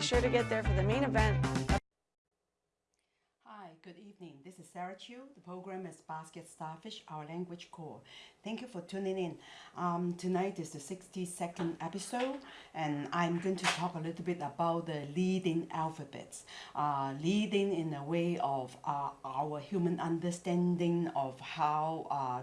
be sure to get there for the main event. Hi, good evening. This is Sarah Chiu. The program is Basket Starfish, our language core. Thank you for tuning in. Um, tonight is the 62nd episode, and I'm going to talk a little bit about the leading alphabets. Uh, leading in a way of uh, our human understanding of how uh,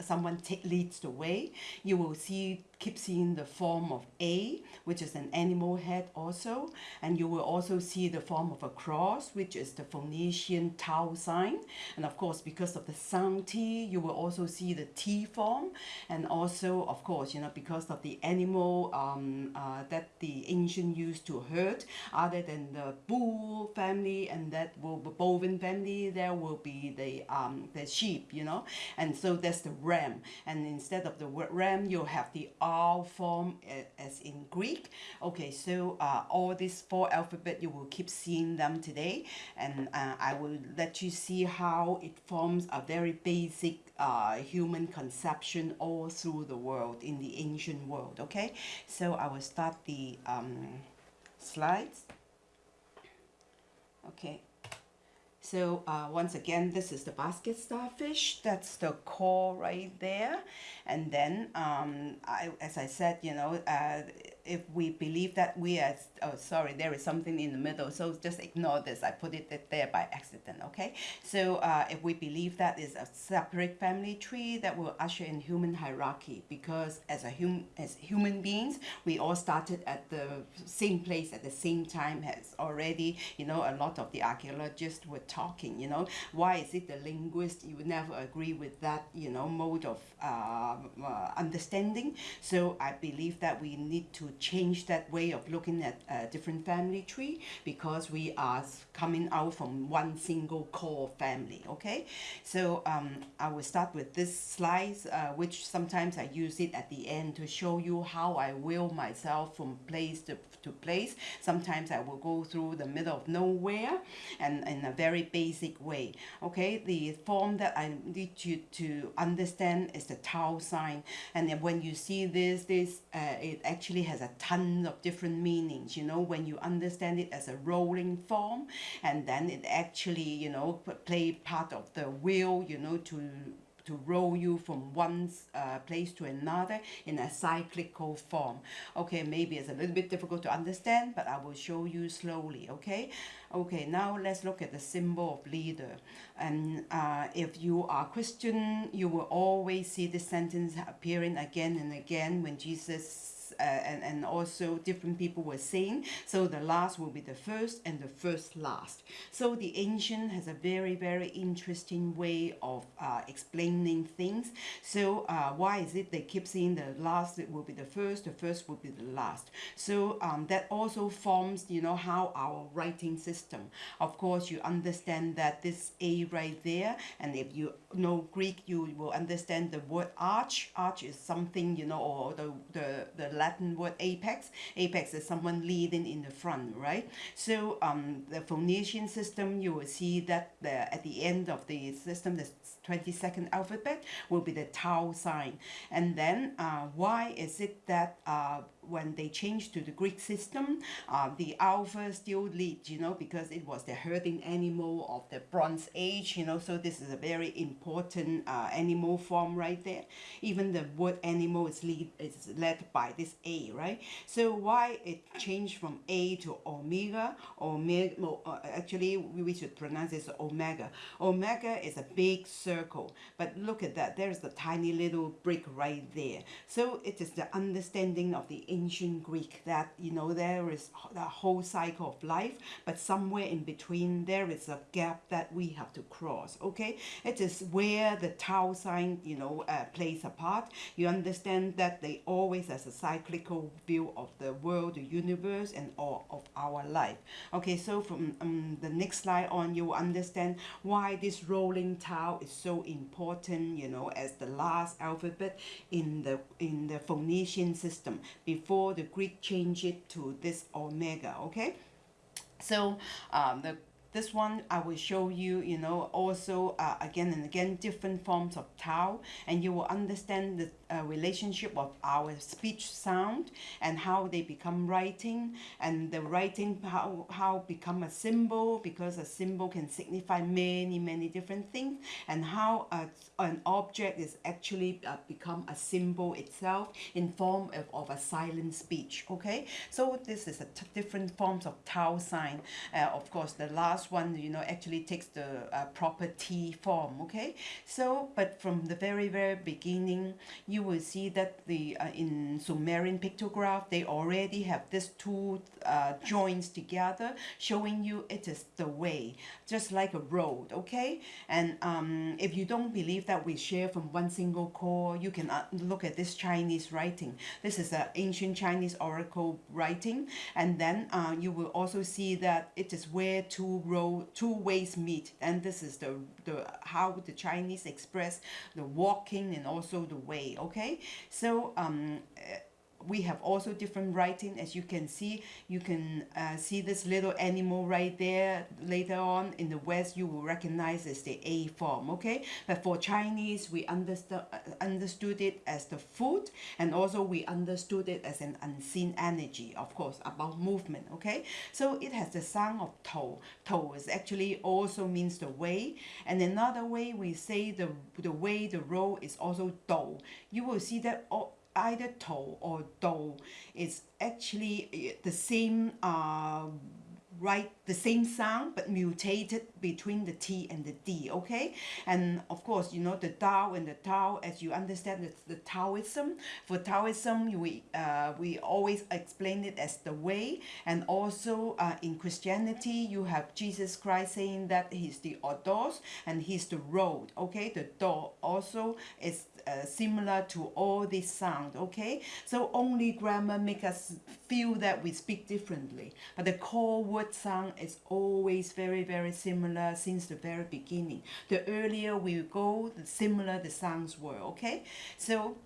someone leads the way. You will see keep seeing the form of A, which is an animal head also, and you will also see the form of a cross, which is the Phoenician Tau sign. And of course, because of the sound T, you will also see the T form, and also, of course, you know, because of the animal um, uh, that the ancient used to herd, other than the bull family and that will be bovine family, there will be the um, the sheep, you know, and so that's the ram. And instead of the ram, you'll have the R form as in Greek. Okay, so uh, all these four alphabet, you will keep seeing them today. And uh, I will let you see how it forms a very basic uh, human conception all through the world, in the ancient world, okay? So I will start the um, slides. Okay. So uh, once again, this is the basket starfish. That's the core right there. And then, um, I, as I said, you know, uh, if we believe that we are, oh, sorry, there is something in the middle, so just ignore this. I put it there by accident, okay? So uh, if we believe that is a separate family tree, that will usher in human hierarchy because as a hum as human beings, we all started at the same place at the same time as already, you know, a lot of the archaeologists were talking, you know, why is it the linguist, you would never agree with that, you know, mode of uh, uh, understanding. So I believe that we need to change that way of looking at a different family tree because we are coming out from one single core family okay? So um, I will start with this slide uh, which sometimes I use it at the end to show you how I will myself from place to, to place. Sometimes I will go through the middle of nowhere and in a very basic way okay? The form that I need you to understand is the Tau sign. And then when you see this this uh, it actually has a ton of different meanings, you know, when you understand it as a rolling form, and then it actually, you know, play part of the wheel, you know, to to roll you from one uh, place to another in a cyclical form. Okay, maybe it's a little bit difficult to understand, but I will show you slowly, okay? Okay, now let's look at the symbol of leader. And uh, if you are Christian, you will always see this sentence appearing again and again when Jesus uh, and, and also different people were saying. So the last will be the first and the first last. So the ancient has a very, very interesting way of uh, explaining things. So uh, why is it they keep saying the last will be the first, the first will be the last. So um, that also forms, you know, how our writing system. Of course, you understand that this A right there, and if you know Greek, you will understand the word arch. Arch is something, you know, or the, the, the Latin word apex. Apex is someone leading in the front, right? So um, the Phoenician system, you will see that the, at the end of the system, the 22nd alphabet will be the tau sign. And then uh, why is it that uh, when they changed to the Greek system, uh, the alpha still leads, you know, because it was the herding animal of the Bronze Age, you know, so this is a very important uh, animal form right there. Even the word animal is, lead, is led by this A, right? So why it changed from A to omega, omega uh, actually we should pronounce this omega. Omega is a big circle, but look at that, there's the tiny little brick right there. So it is the understanding of the ancient Greek that, you know, there is a whole cycle of life, but somewhere in between there is a gap that we have to cross, okay? It is where the Tau sign, you know, uh, plays a part. You understand that they always has a cyclical view of the world, the universe, and all of our life. Okay, so from um, the next slide on, you will understand why this rolling Tau is so important, you know, as the last alphabet in the in the Phoenician system the Greek changed it to this omega, okay? So um, the this one I will show you, you know, also uh, again and again different forms of tau and you will understand the relationship of our speech sound and how they become writing and the writing how how become a symbol because a symbol can signify many many different things and how a, an object is actually uh, become a symbol itself in form of, of a silent speech okay? So this is a different forms of tau sign. Uh, of course the last one you know actually takes the uh, proper t form okay? So but from the very very beginning you will see that the uh, in sumerian pictograph they already have these two uh, joints together showing you it is the way just like a road okay? And um, if you don't believe that we share from one single core you can uh, look at this chinese writing. This is an ancient chinese oracle writing. And then uh, you will also see that it is where two road two ways meet. And this is the the how the chinese express the walking and also the way okay? So um we have also different writing as you can see. You can uh, see this little animal right there later on. In the west you will recognize as the a form okay? But for chinese we understood uh, understood it as the food and also we understood it as an unseen energy of course about movement okay? So it has the sound of toe. Toe is actually also means the way. And another way we say the the way the road is also do you will see that all either to or do is actually eh, the same uh, right the same sound but mutated between the T and the D okay? And of course you know the Tao and the Tao as you understand it's the Taoism. For Taoism we uh, we always explain it as the way. And also uh, in Christianity you have Jesus Christ saying that he's the Odos and he's the road okay? The door also is uh, similar to all these sound okay? So only grammar make us feel that we speak differently. But the core word sound is always very very similar since the very beginning. The earlier we go the similar the sounds were okay? So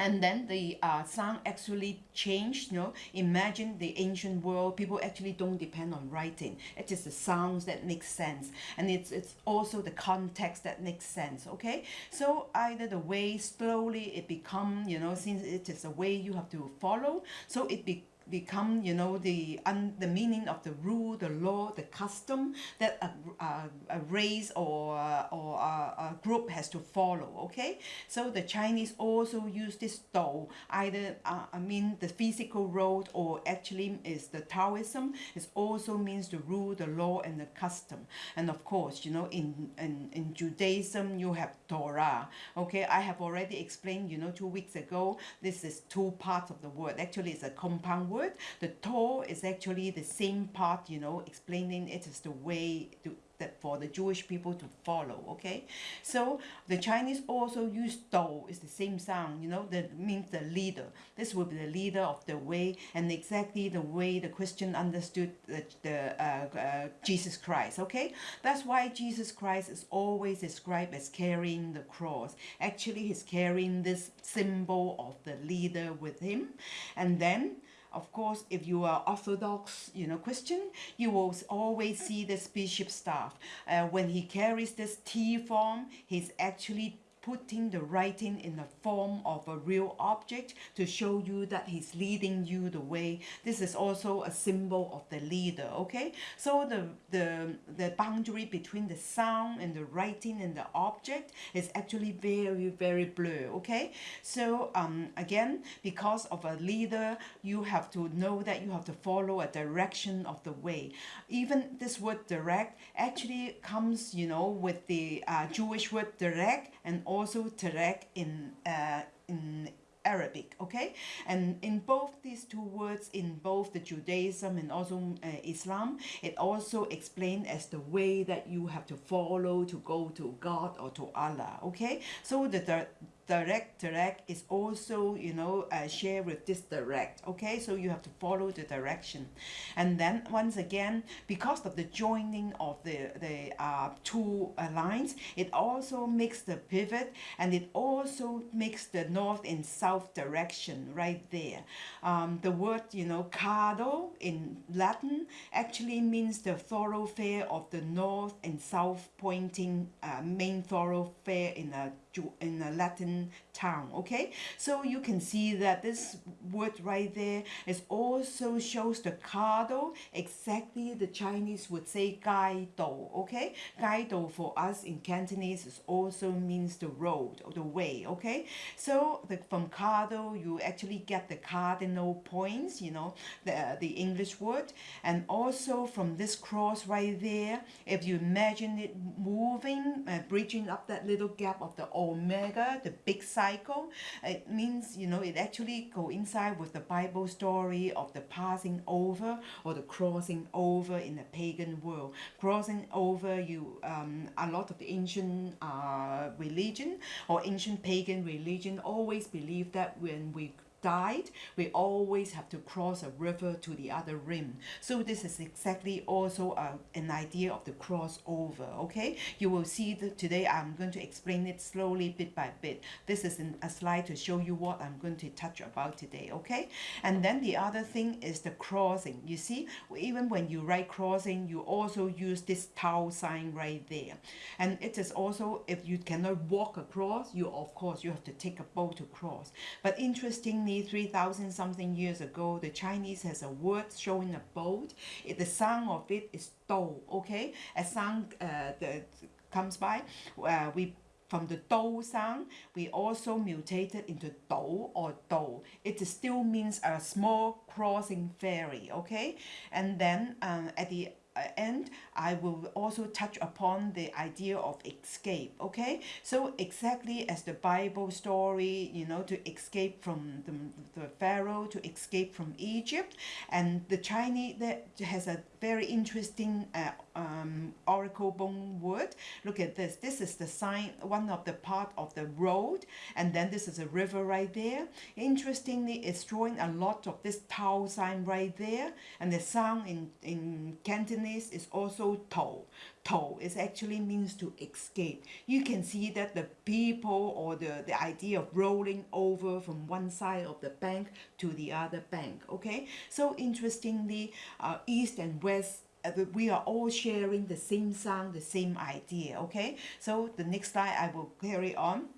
and then the uh, sound actually changed you know. Imagine the ancient world people actually don't depend on writing. It is the sounds that make sense. And it's it's also the context that makes sense okay? So either the way slowly it become you know since it is a way you have to follow so it be become you know the un, the meaning of the rule the law the custom that a, a, a race or or a, a group has to follow okay? So the chinese also use this do either uh, i mean the physical road or actually is the taoism. It also means the rule the law and the custom. And of course you know in in, in judaism you have torah okay? I have already explained you know two weeks ago this is two parts of the word. Actually it's a compound word word. The Torah is actually the same part, you know, explaining it is the way to that for the Jewish people to follow. Okay, so the Chinese also use Do. It's the same sound, you know, that means the leader. This will be the leader of the way, and exactly the way the Christian understood the, the uh, uh, Jesus Christ. Okay, that's why Jesus Christ is always described as carrying the cross. Actually, he's carrying this symbol of the leader with him, and then of course, if you are Orthodox, you know, Christian, you will always see this bishop staff. Uh, when he carries this T form, he's actually putting the writing in the form of a real object to show you that he's leading you the way. This is also a symbol of the leader, okay? So the, the, the boundary between the sound and the writing and the object is actually very, very blur, okay? So um, again, because of a leader, you have to know that you have to follow a direction of the way. Even this word direct actually comes, you know, with the uh, Jewish word derech and also Tarek in uh, in Arabic, okay? And in both these two words, in both the Judaism and also uh, Islam, it also explained as the way that you have to follow to go to God or to Allah, okay? So the, the direct direct is also you know uh, share with this direct okay? So you have to follow the direction. And then once again because of the joining of the the uh, two uh, lines it also makes the pivot and it also makes the north and south direction right there. Um, the word you know cardo in latin actually means the thoroughfare of the north and south pointing uh, main thoroughfare in a in a Latin town. Okay, so you can see that this word right there is also shows the cardo exactly the Chinese would say gai do. Okay, gai do for us in Cantonese is also means the road or the way. Okay, so the, from cardo you actually get the cardinal points. You know the the English word, and also from this cross right there, if you imagine it moving, uh, bridging up that little gap of the omega, the big cycle, it means you know it actually coincide with the Bible story of the passing over or the crossing over in the pagan world. Crossing over, you um, a lot of the ancient uh, religion or ancient pagan religion always believe that when we died, we always have to cross a river to the other rim. So this is exactly also uh, an idea of the crossover, okay? You will see that today I'm going to explain it slowly bit by bit. This is in a slide to show you what I'm going to touch about today, okay? And then the other thing is the crossing. You see, even when you write crossing, you also use this tau sign right there. And it is also, if you cannot walk across, you of course, you have to take a boat to cross. But interestingly, 3,000 something years ago, the Chinese has a word showing a boat. It, the sound of it is do, okay? A sound uh, that comes by, uh, we from the do sound, we also mutated into do or do. It still means a small crossing ferry, okay? And then um, at the uh, end, I will also touch upon the idea of escape. Okay, so exactly as the Bible story, you know, to escape from the, the Pharaoh, to escape from Egypt, and the Chinese that has a very interesting uh, um, oracle bone wood. Look at this. This is the sign, one of the part of the road, and then this is a river right there. Interestingly, it's drawing a lot of this Tao sign right there, and the sound in in Cantonese is also Tao. Tao is actually means to escape. You can see that the people or the, the idea of rolling over from one side of the bank to the other bank. Okay, so interestingly, uh, east and west Uh, we are all sharing the same sound, the same idea, okay? So the next slide I will carry on.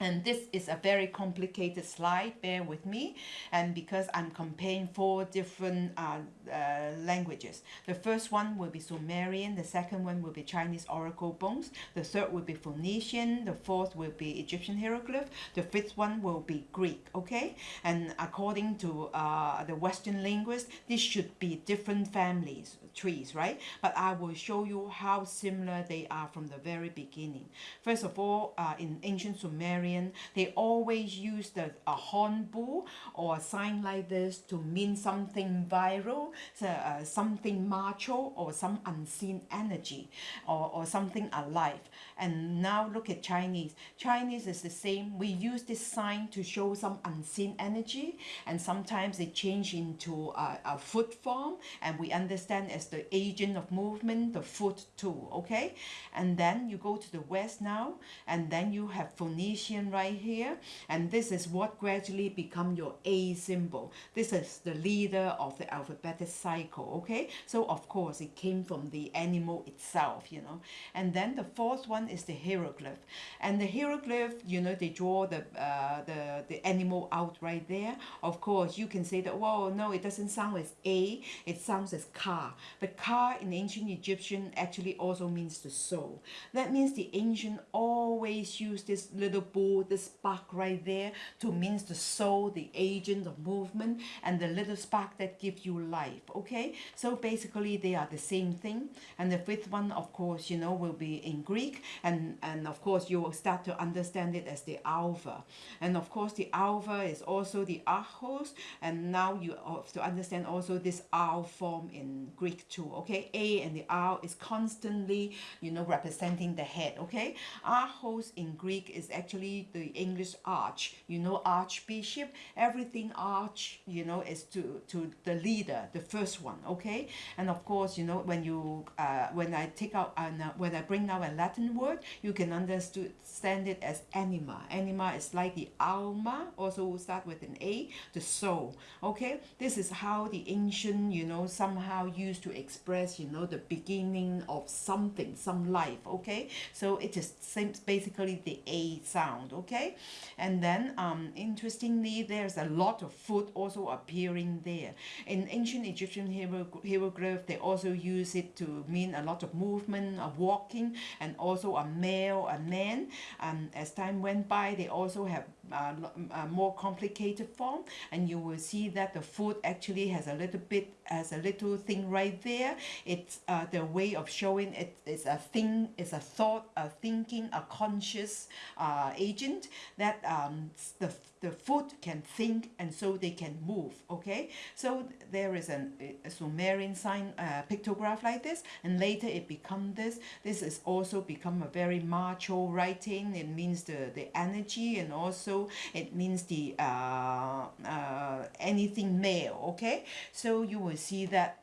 And this is a very complicated slide, bear with me. And because I'm comparing four different uh, uh, languages. The first one will be Sumerian, the second one will be Chinese oracle bones, the third will be Phoenician, the fourth will be Egyptian hieroglyph, the fifth one will be Greek, okay? And according to uh, the Western linguists, this should be different families, trees, right? But I will show you how similar they are from the very beginning. First of all, uh, in ancient Sumerian, they always use the a hornbill or a sign like this to mean something viral, so, uh, something macho or some unseen energy or, or something alive. And now look at Chinese. Chinese is the same. We use this sign to show some unseen energy and sometimes they change into a, a foot form and we understand as the agent of movement, the foot too, okay? And then you go to the west now and then you have Phoenician right here and this is what gradually become your A symbol. This is the leader of the alphabetic cycle, okay? So of course it came from the animal itself, you know. And then the fourth one is the hieroglyph. And the hieroglyph, you know, they draw the uh, the, the animal out right there. Of course, you can say that, whoa, no, it doesn't sound as A, it sounds as Ka. But Ka in ancient Egyptian actually also means the soul. That means the ancient always use this little bull, this spark right there to means the soul, the agent of movement, and the little spark that gives you life, okay? So basically they are the same thing. And the fifth one, of course, you know, will be in Greek. And, and of course, you will start to understand it as the alpha. And of course, the alpha is also the archos. And now you have to understand also this R form in Greek too, okay? A and the R is constantly, you know, representing the head, okay? Archos in Greek is actually the English arch. You know, archbishop. Everything arch, you know, is to to the leader, the first one. Okay, and of course, you know, when you uh, when I take out and uh, when I bring out a Latin word, you can understand it as anima. Anima is like the alma, also start with an A, the soul. Okay, this is how the ancient, you know, somehow used to express, you know, the beginning of something, some life. Okay, so it is same, basically the A sound. Okay, and then um, interestingly, there's a lot of foot also appearing there. In ancient Egyptian hieroglyph, they also use it to mean a lot of movement, of walking, and also a male, a man. Um, as time went by, they also have uh, uh, more complicated form and you will see that the foot actually has a little bit as a little thing right there. It's uh, the way of showing it is a thing is a thought a thinking a conscious uh, agent that um, the the foot can think and so they can move okay? So there is an, a Sumerian sign uh, pictograph like this and later it become this. This is also become a very macho writing. It means the the energy and also it means the uh, uh, anything male okay so you will see that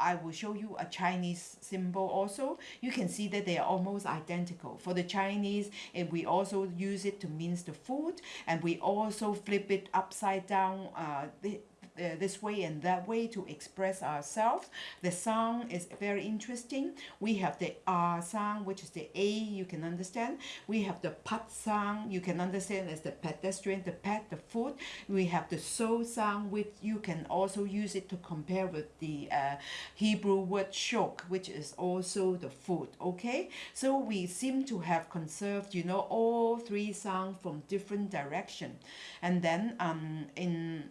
I will show you a Chinese symbol also. You can see that they are almost identical. For the Chinese, and we also use it to mean the food, and we also flip it upside down. Uh, uh, this way and that way to express ourselves. The sound is very interesting. We have the R sound, which is the A, you can understand. We have the pat sound, you can understand as the pedestrian, the pat, the foot. We have the so sound, which you can also use it to compare with the uh, Hebrew word shok, which is also the foot, okay? So we seem to have conserved, you know, all three sounds from different direction. And then um, in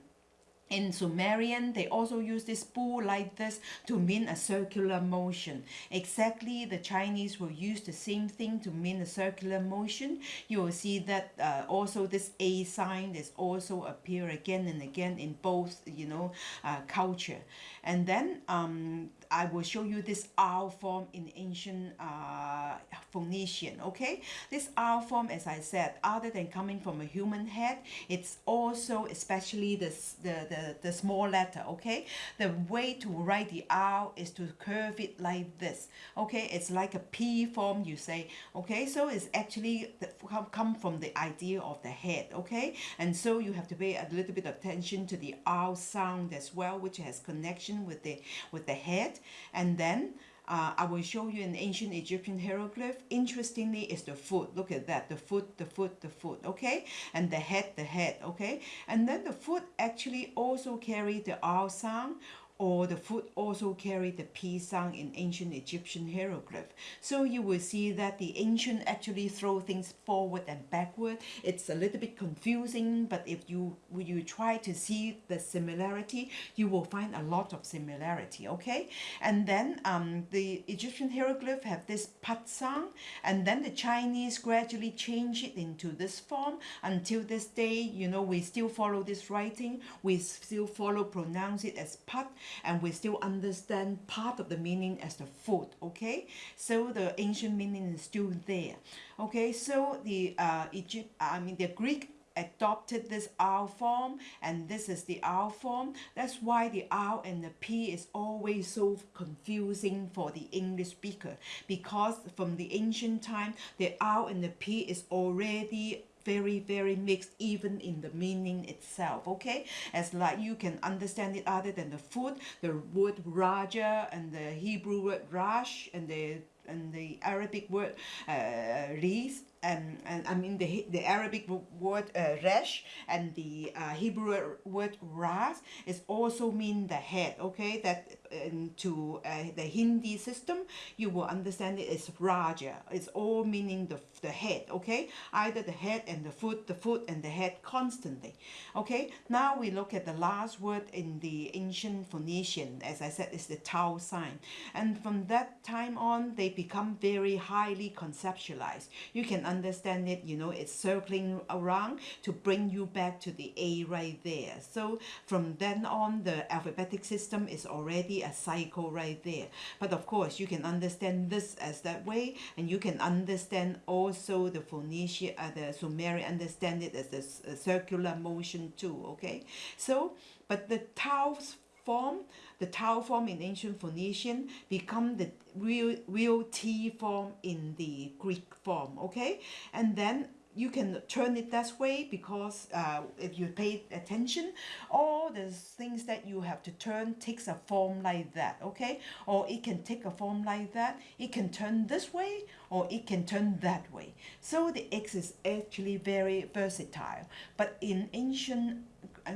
in Sumerian, they also use this bu like this to mean a circular motion. Exactly, the Chinese will use the same thing to mean a circular motion. You will see that uh, also this A sign is also appear again and again in both, you know, uh, culture. And then um, I will show you this R form in ancient uh, Phoenician, okay? This R form, as I said, other than coming from a human head, it's also especially the, the, the small letter, okay? The way to write the R is to curve it like this, okay? It's like a P form, you say, okay? So it's actually the, come from the idea of the head, okay? And so you have to pay a little bit of attention to the R sound as well, which has connection with the, with the head and then uh, I will show you an ancient Egyptian hieroglyph. Interestingly, it's the foot. Look at that, the foot, the foot, the foot, okay? And the head, the head, okay? And then the foot actually also carry the R sound or the foot also carry the P sound in ancient Egyptian hieroglyph. So you will see that the ancient actually throw things forward and backward. It's a little bit confusing, but if you you try to see the similarity, you will find a lot of similarity, okay? And then um, the Egyptian hieroglyph have this pat sound, and then the Chinese gradually change it into this form until this day, you know, we still follow this writing, we still follow pronounce it as pat, and we still understand part of the meaning as the food okay? So the ancient meaning is still there okay? So the uh, Egypt I mean the Greek adopted this R form and this is the R form. That's why the R and the P is always so confusing for the English speaker. Because from the ancient time the R and the P is already very very mixed even in the meaning itself okay? As like you can understand it other than the food the word raja and the hebrew word rash and the and the arabic word uh, riz and, and I mean the the Arabic word uh, resh and the uh, Hebrew word ras is also mean the head okay? That into uh, the Hindi system you will understand it as Raja. It's all meaning the, the head okay? Either the head and the foot the foot and the head constantly okay? Now we look at the last word in the ancient Phoenician. As I said is the Tau sign. And from that time on they become very highly conceptualized. You can understand it you know it's circling around to bring you back to the A right there. So from then on the alphabetic system is already a cycle right there. But of course, you can understand this as that way, and you can understand also the Phoenician, uh, the Sumerian understand it as a, a circular motion too. Okay, so but the Tao's form, the Tau form in ancient Phoenician become the real real T form in the Greek form. Okay, and then you can turn it that way because uh, if you pay attention, all the things that you have to turn takes a form like that, okay? Or it can take a form like that. It can turn this way or it can turn that way. So the X is actually very versatile. But in ancient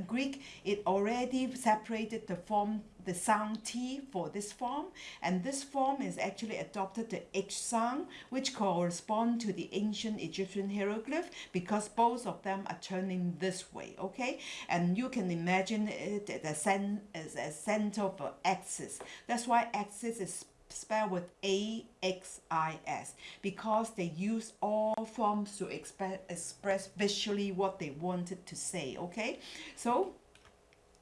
Greek, it already separated the form, the sound T for this form, and this form is actually adopted the H sound, which correspond to the ancient Egyptian hieroglyph because both of them are turning this way, okay? And you can imagine it as a, center an axis. That's why axis is spelled with A X I S because they use all forms to express express visually what they wanted to say. Okay, so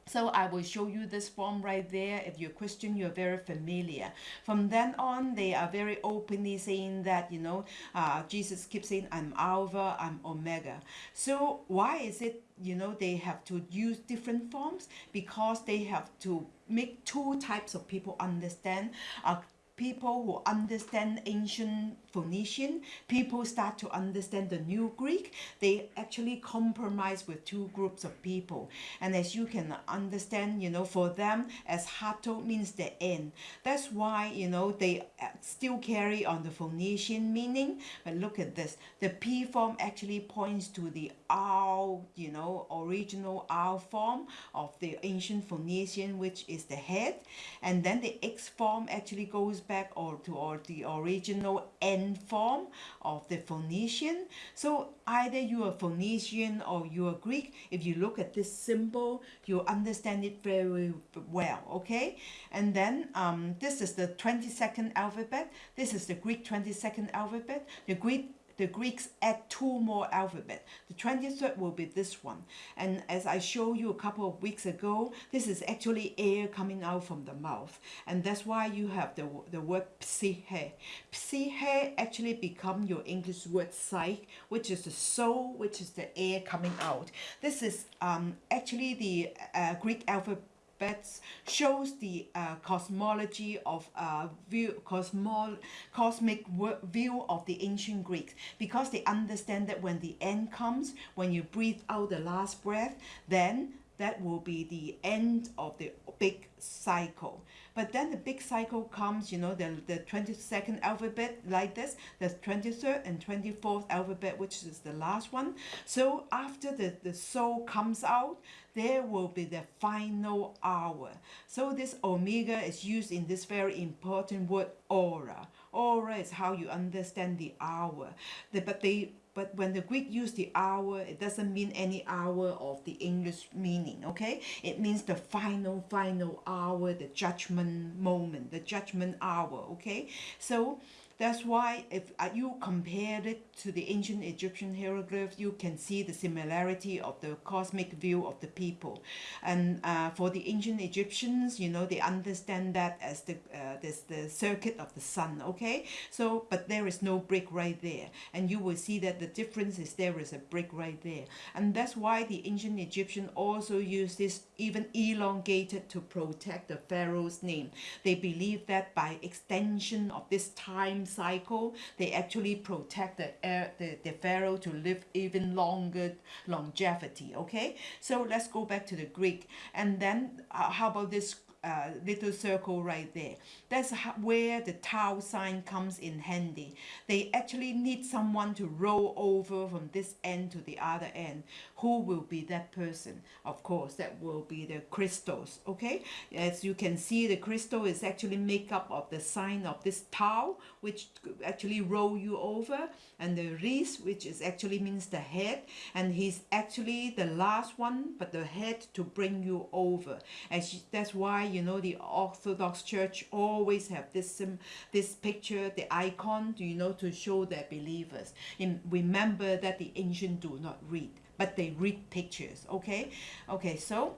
so I will show you this form right there. If you're Christian, you're very familiar. From then on, they are very openly saying that, you know, uh, Jesus keeps saying, I'm Alpha, I'm Omega. So why is it, you know, they have to use different forms? Because they have to make two types of people understand. Uh, people who understand ancient Phoenician, people start to understand the new Greek, they actually compromise with two groups of people. And as you can understand, you know, for them, eschato means the end. That's why, you know, they uh, still carry on the Phoenician meaning. But look at this. The P form actually points to the R, you know, original R form of the ancient Phoenician, which is the head. And then the X form actually goes back or to or the original N form of the Phoenician. So either you are Phoenician or you are Greek. If you look at this symbol, you understand it very well. Okay, and then um, this is the 22nd alphabet. This is the Greek 22nd alphabet. The Greek the Greeks add two more alphabet. The 23rd will be this one. And as I showed you a couple of weeks ago, this is actually air coming out from the mouth. And that's why you have the, the word psihe. Psihe actually become your English word psyche, which is the soul, which is the air coming out. This is um, actually the uh, Greek alphabet alphabets shows the uh, cosmology of uh, view cosmo, cosmic view of the ancient Greeks. Because they understand that when the end comes, when you breathe out the last breath, then that will be the end of the big cycle. But then the big cycle comes, you know, the, the 22nd alphabet like this, the 23rd and 24th alphabet, which is the last one. So after the, the soul comes out, there will be the final hour. So this omega is used in this very important word aura. Aura is how you understand the hour. The, but they but when the Greek use the hour, it doesn't mean any hour of the English meaning, okay? It means the final, final hour, the judgment moment, the judgment hour, okay? So that's why if uh, you compare it to the ancient Egyptian hieroglyphs, you can see the similarity of the cosmic view of the people. And uh, for the ancient Egyptians, you know, they understand that as the uh, this the circuit of the sun. Okay, so but there is no break right there, and you will see that the difference is there is a break right there, and that's why the ancient Egyptian also used this even elongated to protect the pharaoh's name. They believe that by extension of this time cycle, they actually protect the air, the, the pharaoh to live even longer longevity. Okay, so let's go back to the Greek, and then uh, how about this uh, little circle right there. That's where the Tau sign comes in handy. They actually need someone to roll over from this end to the other end. Who will be that person? Of course, that will be the Christos. Okay, as you can see, the crystal is actually make up of the sign of this Tau, which actually roll you over, and the Ris, which is actually means the head, and he's actually the last one, but the head to bring you over. And you- that's why you know the Orthodox Church always have this sim, this picture, the icon, you know, to show their believers. And remember that the ancient do not read, but they read pictures. Okay, okay, so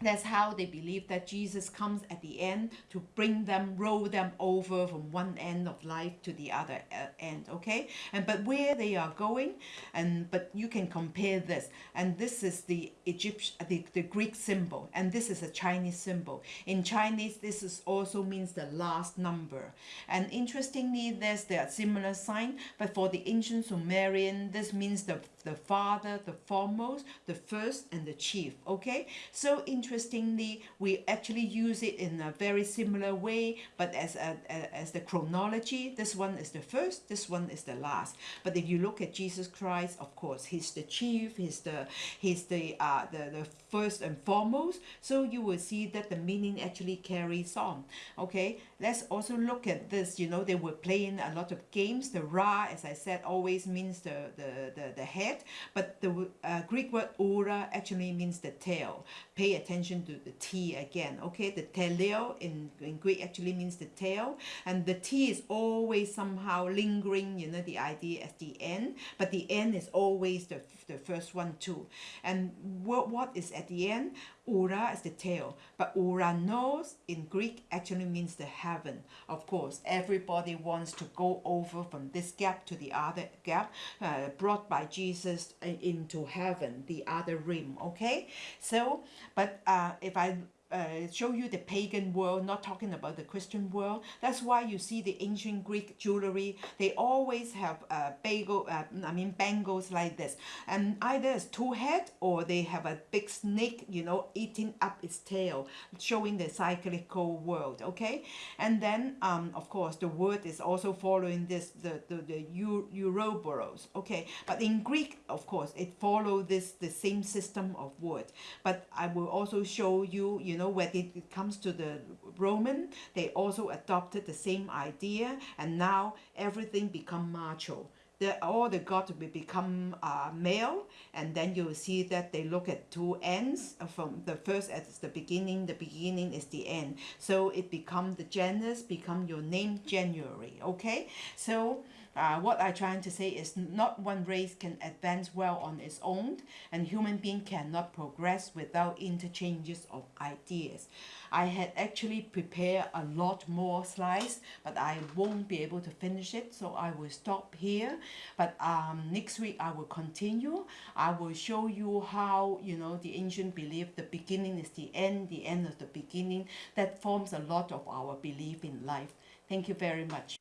that's how they believe that Jesus comes at the end to bring them, roll them over from one end of life to the other uh, end. Okay, and but where they are going, and but you can compare this, and this is the Egyptian, the, the Greek symbol, and this is a Chinese symbol. In Chinese, this is also means the last number. And interestingly, there's the similar sign, but for the ancient Sumerian, this means the the father, the foremost, the first, and the chief. Okay, so interestingly, we actually use it in a very similar way, but as a, as the chronology, this one is the first, this one is the last. But if you look at Jesus Christ, of course, he's the chief, he's the he's the uh the, the first and foremost. So you will see that the meaning actually carries on. Okay, let's also look at this. You know, they were playing a lot of games. The Ra, as I said, always means the the the, the head, but the uh, Greek word ura actually means the tail. Pay attention to the T again. Okay, the teleo in, in Greek actually means the tail, and the T is always somehow lingering. You know, the idea at the end, but the end is always the the first one too. And what what is at the end? Ura is the tail, but Uranos in Greek actually means the heaven. Of course, everybody wants to go over from this gap to the other gap, uh, brought by Jesus into heaven, the other rim. Okay, so but uh, if I uh, show you the pagan world, not talking about the Christian world. That's why you see the ancient Greek jewelry. They always have uh, bagel, uh, I mean bangles like this, and either it's two head or they have a big snake, you know, eating up its tail, showing the cyclical world. Okay, and then um, of course the word is also following this the the the Ouroboros. Okay, but in Greek, of course, it follow this the same system of word. But I will also show you, you know know, when it comes to the Roman, they also adopted the same idea, and now everything become macho. The, all the gods will become uh, male, and then you'll see that they look at two ends from the first as the beginning, the beginning is the end. So it become the Janus, become your name January, okay? So uh, what I'm trying to say is not one race can advance well on its own and human being cannot progress without interchanges of ideas. I had actually prepared a lot more slides but I won't be able to finish it so I will stop here but um, next week I will continue. I will show you how you know the ancient belief the beginning is the end, the end of the beginning that forms a lot of our belief in life. Thank you very much.